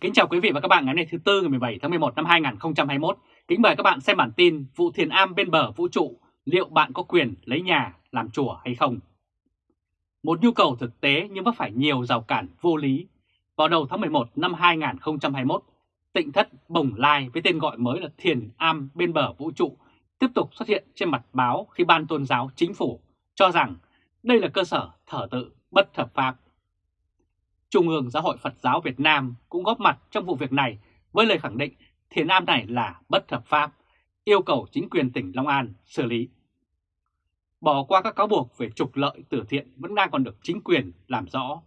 Kính chào quý vị và các bạn ngày hôm nay thứ Tư ngày 17 tháng 11 năm 2021. Kính mời các bạn xem bản tin vụ thiền am bên bờ vũ trụ, liệu bạn có quyền lấy nhà làm chùa hay không? Một nhu cầu thực tế nhưng vấp phải nhiều rào cản vô lý. Vào đầu tháng 11 năm 2021, tịnh thất Bồng Lai với tên gọi mới là thiền am bên bờ vũ trụ tiếp tục xuất hiện trên mặt báo khi ban tôn giáo chính phủ cho rằng đây là cơ sở thờ tự bất hợp pháp Trung ương Giáo hội Phật giáo Việt Nam cũng góp mặt trong vụ việc này với lời khẳng định thiền am này là bất hợp pháp, yêu cầu chính quyền tỉnh Long An xử lý. Bỏ qua các cáo buộc về trục lợi từ thiện vẫn đang còn được chính quyền làm rõ.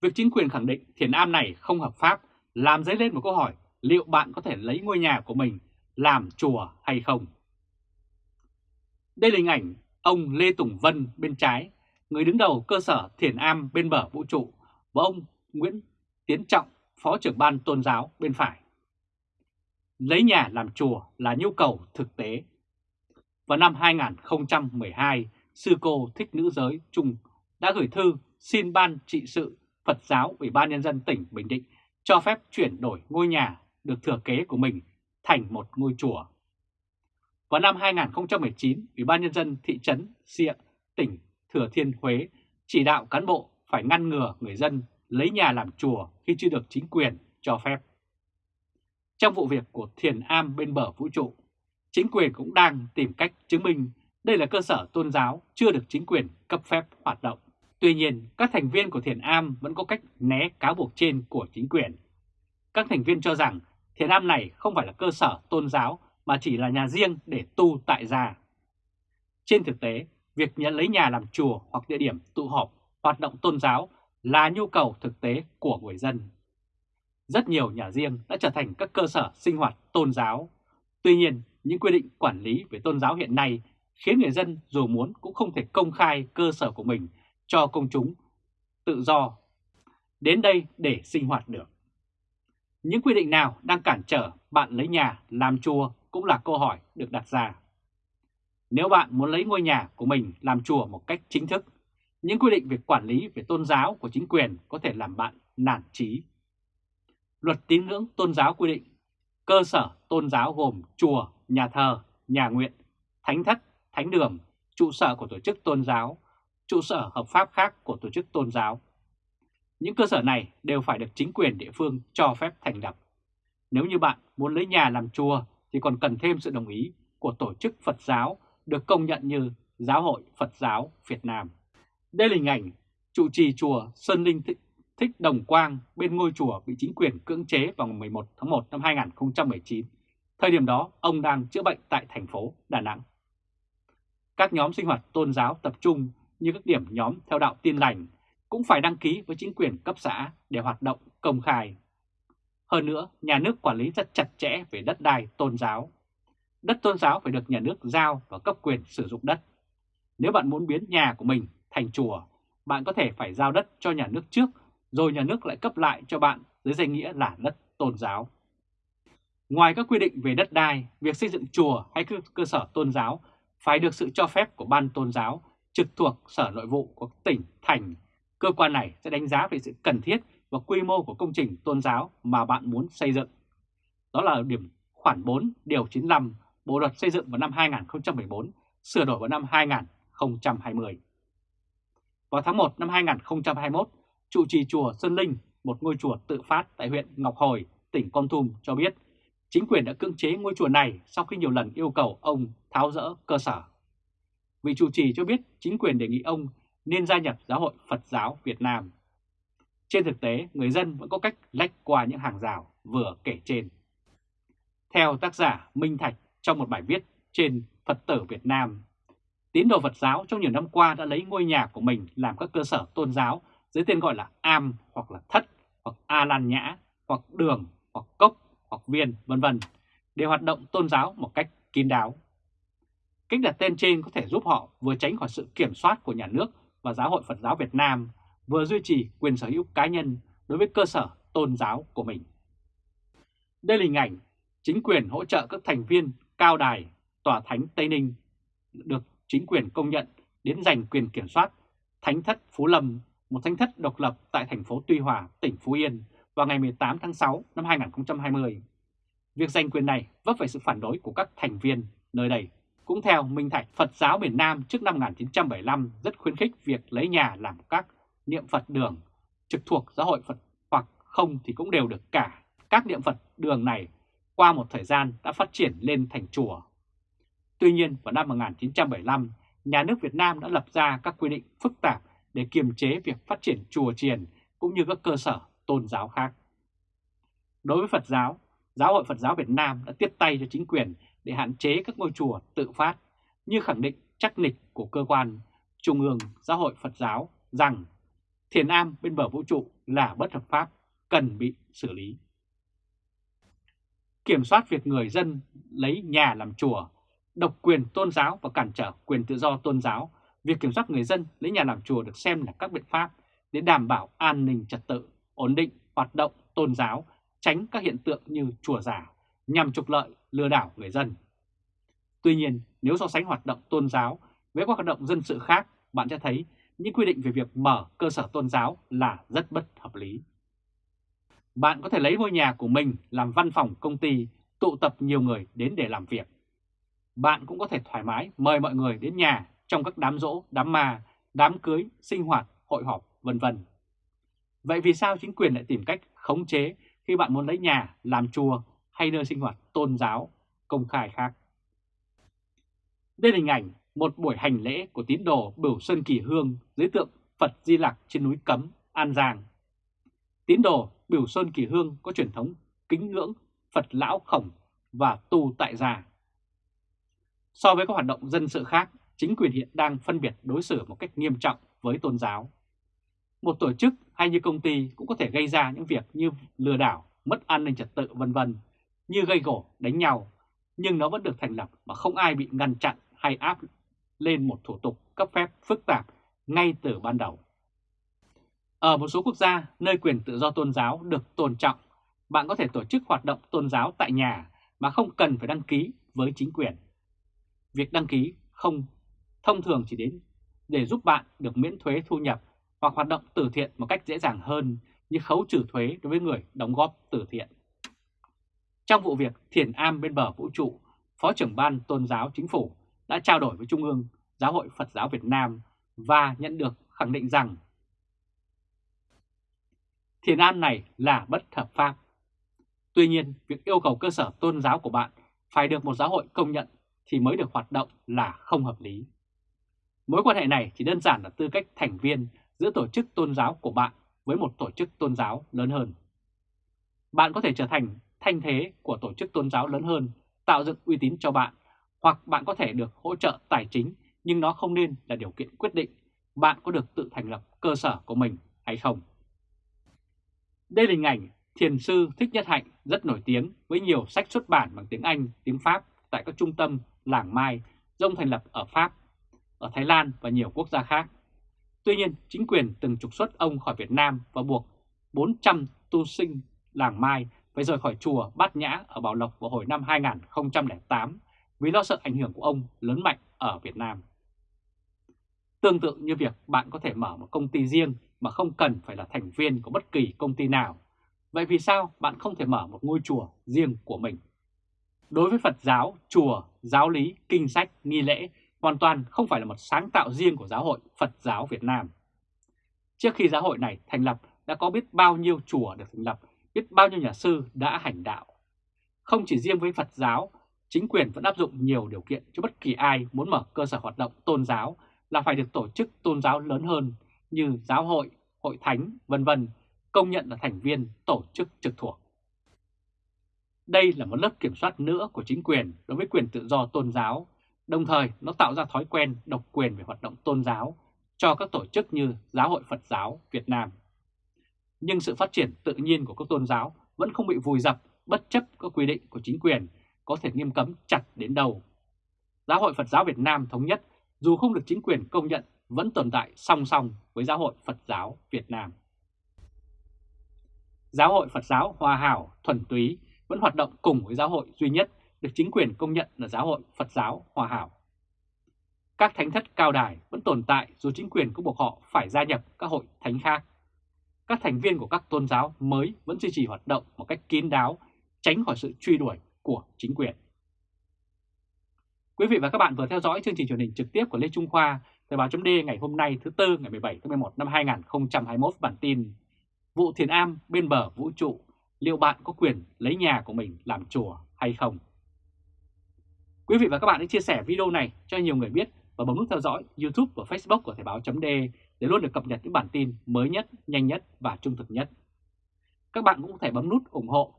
Việc chính quyền khẳng định thiền am này không hợp pháp làm dấy lên một câu hỏi liệu bạn có thể lấy ngôi nhà của mình làm chùa hay không. Đây là hình ảnh ông Lê Tùng Vân bên trái, người đứng đầu cơ sở thiền am bên bờ vũ trụ, và ông Nguyễn Tiến Trọng, Phó trưởng ban tôn giáo bên phải. Lấy nhà làm chùa là nhu cầu thực tế. Vào năm 2012, sư cô Thích Nữ Giới Trung đã gửi thư xin Ban trị sự Phật giáo Ủy ban Nhân dân tỉnh Bình Định cho phép chuyển đổi ngôi nhà được thừa kế của mình thành một ngôi chùa. Vào năm 2019, Ủy ban Nhân dân thị trấn Xịa, tỉnh Thừa Thiên Huế chỉ đạo cán bộ phải ngăn ngừa người dân lấy nhà làm chùa khi chưa được chính quyền cho phép. Trong vụ việc của thiền am bên bờ vũ trụ, chính quyền cũng đang tìm cách chứng minh đây là cơ sở tôn giáo chưa được chính quyền cấp phép hoạt động. Tuy nhiên, các thành viên của thiền am vẫn có cách né cáo buộc trên của chính quyền. Các thành viên cho rằng thiền am này không phải là cơ sở tôn giáo mà chỉ là nhà riêng để tu tại gia. Trên thực tế, việc nhận lấy nhà làm chùa hoặc địa điểm tụ họp hoạt động tôn giáo là nhu cầu thực tế của người dân. Rất nhiều nhà riêng đã trở thành các cơ sở sinh hoạt tôn giáo. Tuy nhiên, những quy định quản lý về tôn giáo hiện nay khiến người dân dù muốn cũng không thể công khai cơ sở của mình cho công chúng tự do đến đây để sinh hoạt được. Những quy định nào đang cản trở bạn lấy nhà làm chùa cũng là câu hỏi được đặt ra. Nếu bạn muốn lấy ngôi nhà của mình làm chùa một cách chính thức, những quy định về quản lý về tôn giáo của chính quyền có thể làm bạn nản trí. Luật tín ngưỡng tôn giáo quy định cơ sở tôn giáo gồm chùa, nhà thờ, nhà nguyện, thánh thất, thánh đường, trụ sở của tổ chức tôn giáo, trụ sở hợp pháp khác của tổ chức tôn giáo. Những cơ sở này đều phải được chính quyền địa phương cho phép thành lập. Nếu như bạn muốn lấy nhà làm chùa thì còn cần thêm sự đồng ý của tổ chức Phật giáo được công nhận như Giáo hội Phật giáo Việt Nam. Đây là hình ảnh trụ trì chùa Sơn Linh Thích, Thích Đồng Quang bên ngôi chùa bị chính quyền cưỡng chế vào ngày 11 tháng 1 năm 2019. Thời điểm đó, ông đang chữa bệnh tại thành phố Đà Nẵng. Các nhóm sinh hoạt tôn giáo tập trung như các điểm nhóm theo đạo tiên lành cũng phải đăng ký với chính quyền cấp xã để hoạt động công khai. Hơn nữa, nhà nước quản lý rất chặt chẽ về đất đai tôn giáo. Đất tôn giáo phải được nhà nước giao và cấp quyền sử dụng đất. Nếu bạn muốn biến nhà của mình thành chùa, bạn có thể phải giao đất cho nhà nước trước, rồi nhà nước lại cấp lại cho bạn dưới danh nghĩa là đất tôn giáo. Ngoài các quy định về đất đai, việc xây dựng chùa hay cơ sở tôn giáo phải được sự cho phép của ban tôn giáo trực thuộc Sở Nội vụ của tỉnh, thành. Cơ quan này sẽ đánh giá về sự cần thiết và quy mô của công trình tôn giáo mà bạn muốn xây dựng. Đó là điểm khoản 4 điều 95 Bộ luật xây dựng vào năm 2014, sửa đổi vào năm 2020. Vào tháng 1 năm 2021, trụ trì chùa Sơn Linh, một ngôi chùa tự phát tại huyện Ngọc Hồi, tỉnh Con Tum cho biết chính quyền đã cưỡng chế ngôi chùa này sau khi nhiều lần yêu cầu ông tháo rỡ cơ sở. Vị trụ trì cho biết chính quyền đề nghị ông nên gia nhập Giáo hội Phật giáo Việt Nam. Trên thực tế, người dân vẫn có cách lách qua những hàng rào vừa kể trên. Theo tác giả Minh Thạch trong một bài viết trên Phật tử Việt Nam, Tín đồ Phật giáo trong nhiều năm qua đã lấy ngôi nhà của mình làm các cơ sở tôn giáo dưới tên gọi là am hoặc là thất hoặc a lan nhã hoặc đường hoặc cốc hoặc viên vân vân để hoạt động tôn giáo một cách kín đáo. Cách đặt tên trên có thể giúp họ vừa tránh khỏi sự kiểm soát của nhà nước và Giáo hội Phật giáo Việt Nam, vừa duy trì quyền sở hữu cá nhân đối với cơ sở tôn giáo của mình. Đây là hình ảnh chính quyền hỗ trợ các thành viên cao đài Tòa Thánh Tây Ninh được chính quyền công nhận đến giành quyền kiểm soát Thánh thất Phú Lâm, một thánh thất độc lập tại thành phố Tuy Hòa, tỉnh Phú Yên, vào ngày 18 tháng 6 năm 2020. Việc giành quyền này vấp phải sự phản đối của các thành viên nơi đây. Cũng theo Minh Thạch, Phật giáo miền Nam trước năm 1975 rất khuyến khích việc lấy nhà làm các niệm Phật đường trực thuộc giáo hội Phật hoặc không thì cũng đều được cả. Các niệm Phật đường này qua một thời gian đã phát triển lên thành chùa. Tuy nhiên vào năm 1975, nhà nước Việt Nam đã lập ra các quy định phức tạp để kiềm chế việc phát triển chùa chiền cũng như các cơ sở tôn giáo khác. Đối với Phật giáo, Giáo hội Phật giáo Việt Nam đã tiếp tay cho chính quyền để hạn chế các ngôi chùa tự phát, như khẳng định chắc nịch của cơ quan Trung ương Giáo hội Phật giáo rằng thiền am bên bờ vũ trụ là bất hợp pháp, cần bị xử lý. Kiểm soát việc người dân lấy nhà làm chùa, độc quyền tôn giáo và cản trở quyền tự do tôn giáo, việc kiểm soát người dân lấy nhà làm chùa được xem là các biện pháp để đảm bảo an ninh trật tự, ổn định hoạt động tôn giáo, tránh các hiện tượng như chùa giả nhằm trục lợi lừa đảo người dân. Tuy nhiên, nếu so sánh hoạt động tôn giáo với các hoạt động dân sự khác, bạn sẽ thấy những quy định về việc mở cơ sở tôn giáo là rất bất hợp lý. Bạn có thể lấy ngôi nhà của mình làm văn phòng công ty, tụ tập nhiều người đến để làm việc. Bạn cũng có thể thoải mái mời mọi người đến nhà trong các đám rỗ, đám ma, đám cưới, sinh hoạt, hội họp, vân vân. Vậy vì sao chính quyền lại tìm cách khống chế khi bạn muốn lấy nhà làm chùa hay nơi sinh hoạt tôn giáo công khai khác? Đây là hình ảnh một buổi hành lễ của tín đồ Bửu Sơn Kỳ Hương dưới tượng Phật Di Lặc trên núi Cấm, An Giang. Tín đồ Bửu Sơn Kỳ Hương có truyền thống kính ngưỡng Phật Lão Khổng và tu tại gia. So với các hoạt động dân sự khác, chính quyền hiện đang phân biệt đối xử một cách nghiêm trọng với tôn giáo. Một tổ chức hay như công ty cũng có thể gây ra những việc như lừa đảo, mất an ninh trật tự vân vân, như gây gổ, đánh nhau, nhưng nó vẫn được thành lập mà không ai bị ngăn chặn hay áp lên một thủ tục cấp phép phức tạp ngay từ ban đầu. Ở một số quốc gia nơi quyền tự do tôn giáo được tôn trọng, bạn có thể tổ chức hoạt động tôn giáo tại nhà mà không cần phải đăng ký với chính quyền. Việc đăng ký không thông thường chỉ đến để giúp bạn được miễn thuế thu nhập hoặc hoạt động từ thiện một cách dễ dàng hơn như khấu trừ thuế đối với người đóng góp từ thiện. Trong vụ việc Thiền Am bên bờ vũ trụ, Phó trưởng ban tôn giáo chính phủ đã trao đổi với Trung ương Giáo hội Phật giáo Việt Nam và nhận được khẳng định rằng thiền am này là bất hợp pháp. Tuy nhiên, việc yêu cầu cơ sở tôn giáo của bạn phải được một giáo hội công nhận thì mới được hoạt động là không hợp lý. Mối quan hệ này chỉ đơn giản là tư cách thành viên giữa tổ chức tôn giáo của bạn với một tổ chức tôn giáo lớn hơn. Bạn có thể trở thành thanh thế của tổ chức tôn giáo lớn hơn, tạo dựng uy tín cho bạn, hoặc bạn có thể được hỗ trợ tài chính nhưng nó không nên là điều kiện quyết định bạn có được tự thành lập cơ sở của mình hay không. Đây là hình ảnh thiền sư Thích Nhất Hạnh rất nổi tiếng với nhiều sách xuất bản bằng tiếng Anh, tiếng Pháp tại các trung tâm làng Mai do ông thành lập ở Pháp, ở Thái Lan và nhiều quốc gia khác. Tuy nhiên, chính quyền từng trục xuất ông khỏi Việt Nam và buộc 400 tu sinh làng Mai phải rời khỏi chùa Bát Nhã ở Bảo Lộc vào hồi năm 2008 vì lo sợ ảnh hưởng của ông lớn mạnh ở Việt Nam. Tương tự như việc bạn có thể mở một công ty riêng mà không cần phải là thành viên của bất kỳ công ty nào. Vậy vì sao bạn không thể mở một ngôi chùa riêng của mình? Đối với Phật giáo, chùa, giáo lý, kinh sách, nghi lễ hoàn toàn không phải là một sáng tạo riêng của giáo hội Phật giáo Việt Nam. Trước khi giáo hội này thành lập đã có biết bao nhiêu chùa được thành lập, biết bao nhiêu nhà sư đã hành đạo. Không chỉ riêng với Phật giáo, chính quyền vẫn áp dụng nhiều điều kiện cho bất kỳ ai muốn mở cơ sở hoạt động tôn giáo là phải được tổ chức tôn giáo lớn hơn như giáo hội, hội thánh, vân vân công nhận là thành viên tổ chức trực thuộc. Đây là một lớp kiểm soát nữa của chính quyền đối với quyền tự do tôn giáo, đồng thời nó tạo ra thói quen độc quyền về hoạt động tôn giáo cho các tổ chức như Giáo hội Phật giáo Việt Nam. Nhưng sự phát triển tự nhiên của các tôn giáo vẫn không bị vùi dập bất chấp các quy định của chính quyền có thể nghiêm cấm chặt đến đâu. Giáo hội Phật giáo Việt Nam thống nhất dù không được chính quyền công nhận vẫn tồn tại song song với Giáo hội Phật giáo Việt Nam. Giáo hội Phật giáo Hòa Hảo thuần túy vẫn hoạt động cùng với giáo hội duy nhất được chính quyền công nhận là Giáo hội Phật giáo Hòa Hảo. Các thánh thất cao đài vẫn tồn tại dù chính quyền cũng buộc họ phải gia nhập các hội thánh khác. các thành viên của các tôn giáo mới vẫn duy trì hoạt động một cách kín đáo, tránh khỏi sự truy đuổi của chính quyền. Quý vị và các bạn vừa theo dõi chương trình truyền hình trực tiếp của Lê Trung Khoa, Thời báo chấm ngày hôm nay thứ Tư ngày 17 tháng 11 năm 2021 bản tin Vụ thiền am bên bờ vũ trụ, liệu bạn có quyền lấy nhà của mình làm chùa hay không? Quý vị và các bạn hãy chia sẻ video này cho nhiều người biết và bấm nút theo dõi YouTube và Facebook của Thời báo .de để luôn được cập nhật những bản tin mới nhất, nhanh nhất và trung thực nhất. Các bạn cũng có thể bấm nút ủng hộ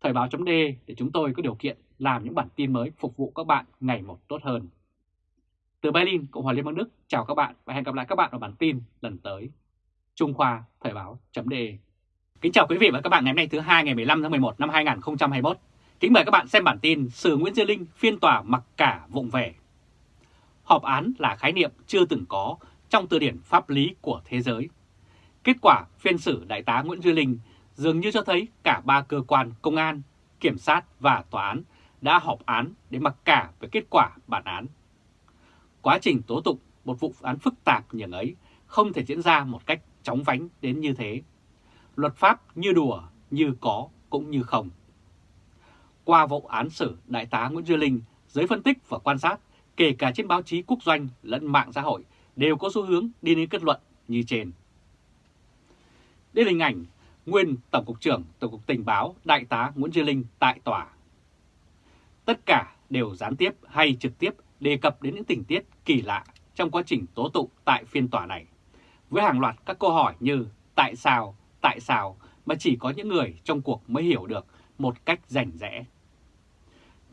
Thời báo .de để chúng tôi có điều kiện làm những bản tin mới phục vụ các bạn ngày một tốt hơn. Từ Berlin, Cộng hòa Liên bang Đức, chào các bạn và hẹn gặp lại các bạn ở bản tin lần tới. Trung Khoa Thời báo .de. Kính chào quý vị và các bạn ngày hôm nay thứ hai ngày 15 tháng 11 năm 2021. Kính mời các bạn xem bản tin Sử Nguyễn Duy Linh phiên tòa mặc cả vụng về. Họp án là khái niệm chưa từng có trong từ điển pháp lý của thế giới. Kết quả phiên xử Đại tá Nguyễn Duy Linh dường như cho thấy cả ba cơ quan công an, kiểm sát và tòa án đã họp án để mặc cả về kết quả bản án. Quá trình tố tụng một vụ án phức tạp như ấy không thể diễn ra một cách chóng vánh đến như thế. Luật pháp như đùa, như có cũng như không. Qua vụ án xử Đại tá Nguyễn Duy Linh, giới phân tích và quan sát, kể cả trên báo chí quốc doanh lẫn mạng xã hội, đều có xu hướng đi đến kết luận như trên. Đây là hình ảnh nguyên Tổng cục trưởng Tổng cục Tình báo Đại tá Nguyễn Duy Linh tại tòa. Tất cả đều gián tiếp hay trực tiếp đề cập đến những tình tiết kỳ lạ trong quá trình tố tụng tại phiên tòa này, với hàng loạt các câu hỏi như tại sao, tại sao mà chỉ có những người trong cuộc mới hiểu được một cách rành rẽ.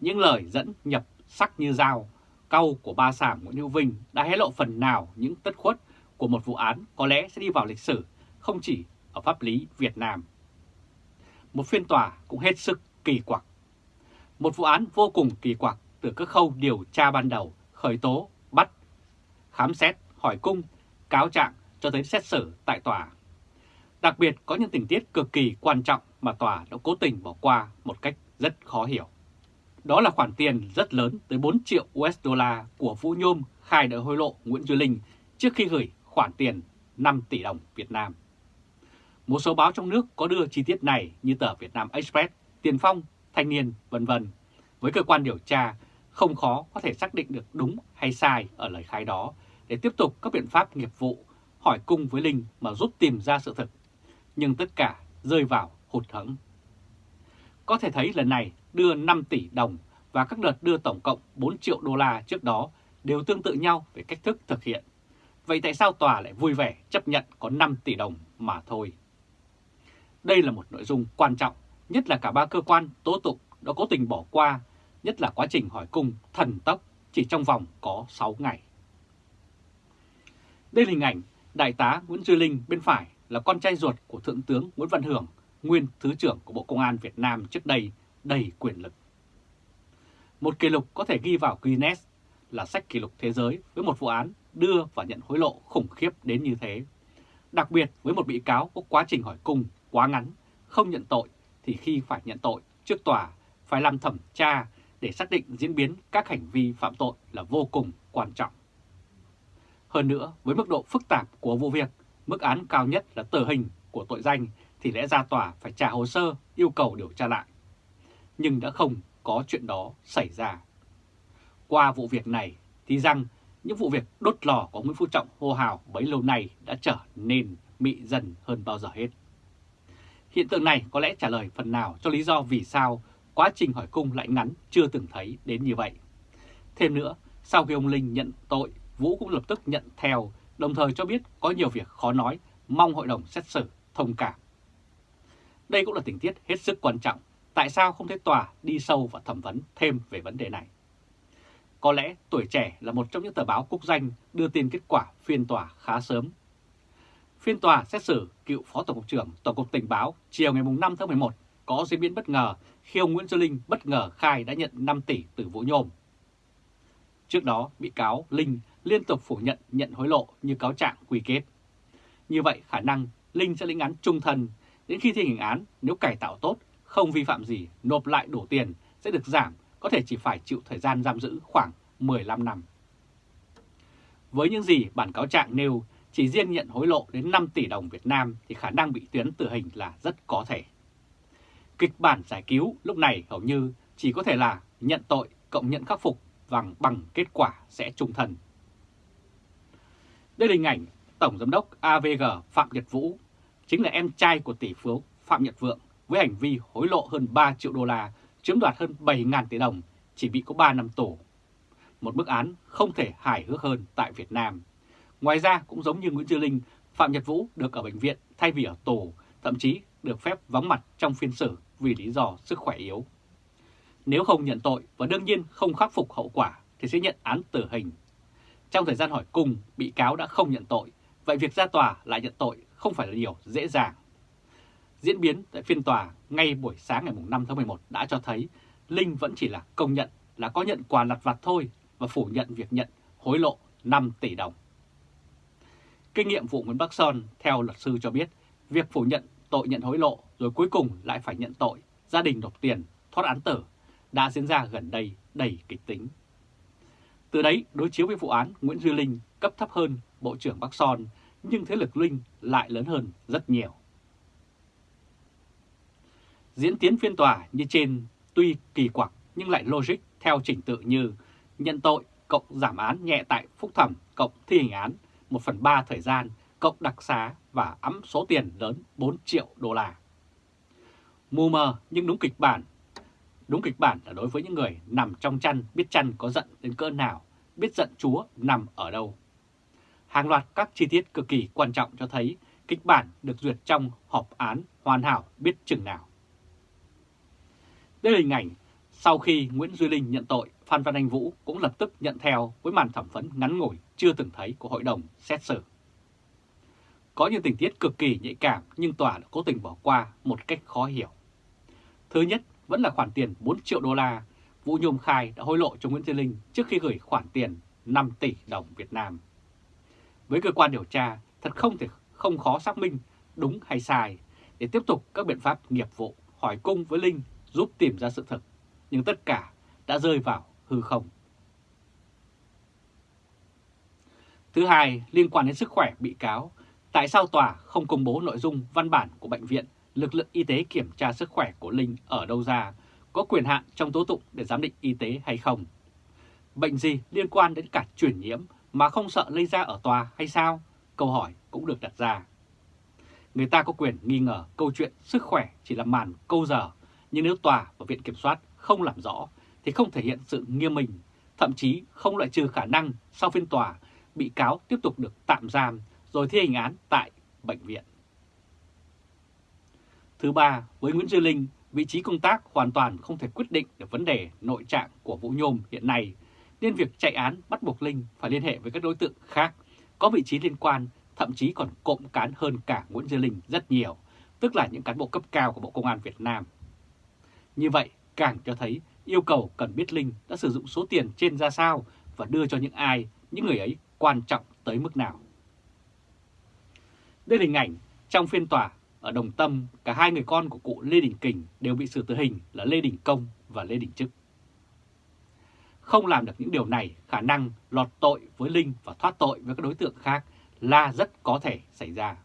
Những lời dẫn nhập sắc như dao, câu của ba sảm Nguyễn Hữu Vinh đã hé lộ phần nào những tất khuất của một vụ án có lẽ sẽ đi vào lịch sử không chỉ ở pháp lý Việt Nam. Một phiên tòa cũng hết sức kỳ quặc. Một vụ án vô cùng kỳ quặc từ các khâu điều tra ban đầu, khởi tố, bắt, khám xét, hỏi cung, cáo trạng cho tới xét xử tại tòa. Đặc biệt có những tình tiết cực kỳ quan trọng mà tòa đã cố tình bỏ qua một cách rất khó hiểu. Đó là khoản tiền rất lớn tới 4 triệu USD của Vũ Nhôm khai đợi hối lộ Nguyễn Duy Linh trước khi gửi khoản tiền 5 tỷ đồng Việt Nam. Một số báo trong nước có đưa chi tiết này như tờ Việt Nam Express, Tiền Phong, Thanh niên, vân vân. Với cơ quan điều tra, không khó có thể xác định được đúng hay sai ở lời khai đó để tiếp tục các biện pháp nghiệp vụ hỏi cung với Linh mà giúp tìm ra sự thật. Nhưng tất cả rơi vào hụt hẫng. Có thể thấy lần này đưa 5 tỷ đồng và các đợt đưa tổng cộng 4 triệu đô la trước đó đều tương tự nhau về cách thức thực hiện. Vậy tại sao tòa lại vui vẻ chấp nhận có 5 tỷ đồng mà thôi? Đây là một nội dung quan trọng, nhất là cả ba cơ quan tố tụng đã cố tình bỏ qua, nhất là quá trình hỏi cung thần tốc chỉ trong vòng có 6 ngày. Đây là hình ảnh Đại tá Nguyễn Duy Linh bên phải là con trai ruột của Thượng tướng Nguyễn Văn Hưởng, nguyên Thứ trưởng của Bộ Công an Việt Nam trước đây đầy quyền lực. Một kỷ lục có thể ghi vào Guinness là sách kỷ lục thế giới với một vụ án đưa và nhận hối lộ khủng khiếp đến như thế. Đặc biệt với một bị cáo có quá trình hỏi cung quá ngắn, không nhận tội thì khi phải nhận tội trước tòa phải làm thẩm tra để xác định diễn biến các hành vi phạm tội là vô cùng quan trọng. Hơn nữa, với mức độ phức tạp của vụ việc, mức án cao nhất là tử hình của tội danh thì lẽ ra tòa phải trả hồ sơ yêu cầu điều tra lại. Nhưng đã không có chuyện đó xảy ra. Qua vụ việc này thì rằng những vụ việc đốt lò của Nguyễn Phú Trọng hô hào bấy lâu nay đã trở nên mị dần hơn bao giờ hết. Hiện tượng này có lẽ trả lời phần nào cho lý do vì sao quá trình hỏi cung lại ngắn chưa từng thấy đến như vậy. Thêm nữa, sau khi ông Linh nhận tội, Vũ cũng lập tức nhận theo, đồng thời cho biết có nhiều việc khó nói, mong hội đồng xét xử thông cảm. Đây cũng là tình tiết hết sức quan trọng, tại sao không thấy tòa đi sâu và thẩm vấn thêm về vấn đề này. Có lẽ tuổi trẻ là một trong những tờ báo quốc danh đưa tin kết quả phiên tòa khá sớm Phiên tòa xét xử cựu Phó Tổng cục trưởng Tổng cục Tình báo chiều ngày 5 tháng 11 có diễn biến bất ngờ khi ông Nguyễn Duy Linh bất ngờ khai đã nhận 5 tỷ từ Vũ Nhôm. Trước đó, bị cáo Linh liên tục phủ nhận nhận hối lộ như cáo trạng quy kết. Như vậy, khả năng Linh sẽ lĩnh án trung thân đến khi thi hành án nếu cải tạo tốt, không vi phạm gì, nộp lại đủ tiền sẽ được giảm, có thể chỉ phải chịu thời gian giam giữ khoảng 15 năm. Với những gì bản cáo trạng nêu chỉ riêng nhận hối lộ đến 5 tỷ đồng Việt Nam thì khả năng bị tuyến tử hình là rất có thể. Kịch bản giải cứu lúc này hầu như chỉ có thể là nhận tội cộng nhận khắc phục bằng bằng kết quả sẽ trung thần đây là hình ảnh Tổng Giám đốc AVG Phạm Nhật Vũ, chính là em trai của tỷ phú Phạm Nhật Vượng với hành vi hối lộ hơn 3 triệu đô la, chiếm đoạt hơn 7.000 tỷ đồng, chỉ bị có 3 năm tù. Một bức án không thể hài hước hơn tại Việt Nam. Ngoài ra cũng giống như Nguyễn Dư Linh, Phạm Nhật Vũ được ở bệnh viện thay vì ở tù, thậm chí được phép vắng mặt trong phiên xử vì lý do sức khỏe yếu. Nếu không nhận tội và đương nhiên không khắc phục hậu quả thì sẽ nhận án tử hình. Trong thời gian hỏi cung, bị cáo đã không nhận tội, vậy việc ra tòa lại nhận tội không phải là điều dễ dàng. Diễn biến tại phiên tòa ngay buổi sáng ngày 5 tháng 11 đã cho thấy Linh vẫn chỉ là công nhận là có nhận quà lặt vặt thôi và phủ nhận việc nhận hối lộ 5 tỷ đồng. Kinh nghiệm vụ Nguyễn Bắc Son theo luật sư cho biết, việc phủ nhận tội nhận hối lộ rồi cuối cùng lại phải nhận tội, gia đình nộp tiền, thoát án tử đã diễn ra gần đây đầy kịch tính. Từ đấy đối chiếu với vụ án Nguyễn Duy Linh cấp thấp hơn Bộ trưởng Bắc Son, nhưng thế lực Linh lại lớn hơn rất nhiều. Diễn tiến phiên tòa như trên tuy kỳ quặc nhưng lại logic theo trình tự như nhận tội cộng giảm án nhẹ tại phúc thẩm cộng thi hành án 1 phần 3 thời gian cộng đặc xá và ấm số tiền lớn 4 triệu đô la. Mù mờ nhưng đúng kịch bản. Đúng kịch bản là đối với những người nằm trong chăn biết chăn có giận đến cỡ nào, biết giận Chúa nằm ở đâu. Hàng loạt các chi tiết cực kỳ quan trọng cho thấy kịch bản được duyệt trong họp án hoàn hảo biết chừng nào. Đây là hình ảnh sau khi Nguyễn Duy Linh nhận tội, Phan Văn Anh Vũ cũng lập tức nhận theo với màn thẩm vấn ngắn ngủi chưa từng thấy của hội đồng xét xử. Có những tình tiết cực kỳ nhạy cảm nhưng tòa đã cố tình bỏ qua một cách khó hiểu. Thứ nhất vẫn là khoản tiền 4 triệu đô la Vũ Nhôm khai đã hối lộ cho Nguyễn Thiên Linh trước khi gửi khoản tiền 5 tỷ đồng Việt Nam. Với cơ quan điều tra, thật không thể không khó xác minh đúng hay sai để tiếp tục các biện pháp nghiệp vụ hỏi cung với Linh giúp tìm ra sự thật, nhưng tất cả đã rơi vào hư không. Thứ hai, liên quan đến sức khỏe bị cáo, tại sao tòa không công bố nội dung văn bản của bệnh viện, lực lượng y tế kiểm tra sức khỏe của Linh ở đâu ra, có quyền hạn trong tố tụng để giám định y tế hay không? Bệnh gì liên quan đến cả truyền nhiễm mà không sợ lây ra ở tòa hay sao? Câu hỏi cũng được đặt ra. Người ta có quyền nghi ngờ câu chuyện sức khỏe chỉ là màn câu giờ, nhưng nếu tòa và viện kiểm soát không làm rõ thì không thể hiện sự nghiêm minh, thậm chí không loại trừ khả năng sau phiên tòa bị cáo tiếp tục được tạm giam rồi thi hành án tại bệnh viện. Thứ ba, với Nguyễn Duy Linh, vị trí công tác hoàn toàn không thể quyết định được vấn đề nội trạng của Vũ Nhôm hiện nay, nên việc chạy án bắt buộc Linh phải liên hệ với các đối tượng khác có vị trí liên quan, thậm chí còn cộng cán hơn cả Nguyễn Duy Linh rất nhiều, tức là những cán bộ cấp cao của Bộ Công an Việt Nam. Như vậy, càng cho thấy yêu cầu cần biết Linh đã sử dụng số tiền trên ra sao và đưa cho những ai, những người ấy quan trọng tới mức nào. Đây là hình ảnh trong phiên tòa ở Đồng Tâm, cả hai người con của cụ Lê Đình Kình đều bị xử tử hình là Lê Đình Công và Lê Đình Trức. Không làm được những điều này, khả năng lọt tội với Linh và thoát tội với các đối tượng khác là rất có thể xảy ra.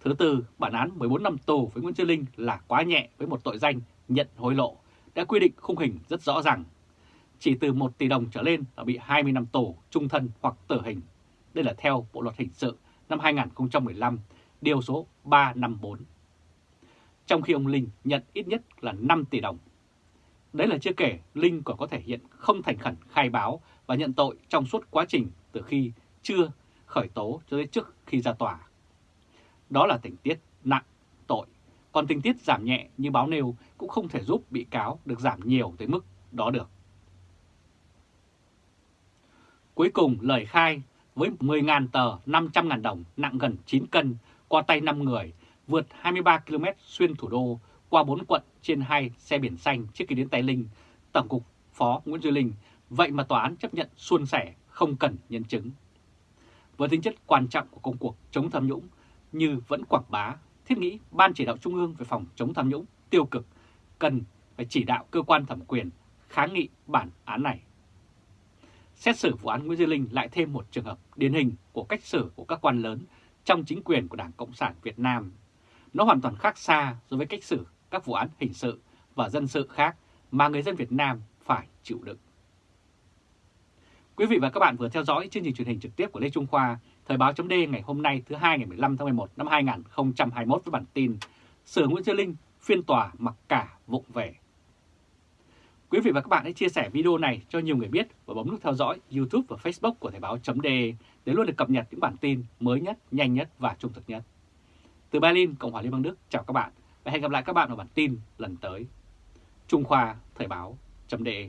Thứ tư, bản án 14 năm tù với Nguyễn Duy Linh là quá nhẹ với một tội danh nhận hối lộ, đã quy định khung hình rất rõ ràng. Chỉ từ 1 tỷ đồng trở lên là bị 20 năm tù, trung thân hoặc tử hình. Đây là theo Bộ Luật Hình sự năm 2015, điều số 354. Trong khi ông Linh nhận ít nhất là 5 tỷ đồng. Đấy là chưa kể Linh còn có thể hiện không thành khẩn khai báo và nhận tội trong suốt quá trình từ khi chưa khởi tố cho đến trước khi ra tòa. Đó là tình tiết nặng tội, còn tình tiết giảm nhẹ như báo nêu cũng không thể giúp bị cáo được giảm nhiều tới mức đó được. Cuối cùng lời khai với 10.000 tờ 500.000 đồng nặng gần 9 cân qua tay 5 người vượt 23 km xuyên thủ đô qua 4 quận trên 2 xe biển xanh trước khi đến tay Linh, Tổng cục Phó Nguyễn Duy Linh, vậy mà tòa án chấp nhận suôn sẻ không cần nhân chứng. Với tính chất quan trọng của công cuộc chống tham nhũng như vẫn quảng bá, thiết nghĩ Ban chỉ đạo Trung ương về phòng chống tham nhũng tiêu cực cần phải chỉ đạo cơ quan thẩm quyền kháng nghị bản án này. xét xử vụ án Nguyễn Duy Linh lại thêm một trường hợp điển hình của cách xử của các quan lớn trong chính quyền của Đảng Cộng sản Việt Nam. Nó hoàn toàn khác xa so với cách xử các vụ án hình sự và dân sự khác mà người dân Việt Nam phải chịu đựng. Quý vị và các bạn vừa theo dõi chương trình truyền hình trực tiếp của Lê Trung Khoa, Thời báo chấm ngày hôm nay thứ hai ngày 15 tháng 11 năm 2021 với bản tin Sửa Nguyễn Duy Linh, phiên tòa mặc cả vụng về. Quý vị và các bạn hãy chia sẻ video này cho nhiều người biết và bấm nút theo dõi YouTube và Facebook của Thời báo.de để luôn được cập nhật những bản tin mới nhất, nhanh nhất và trung thực nhất. Từ Berlin, Cộng hòa Liên bang Đức, chào các bạn và hẹn gặp lại các bạn ở bản tin lần tới. Trung Khoa Thời báo.de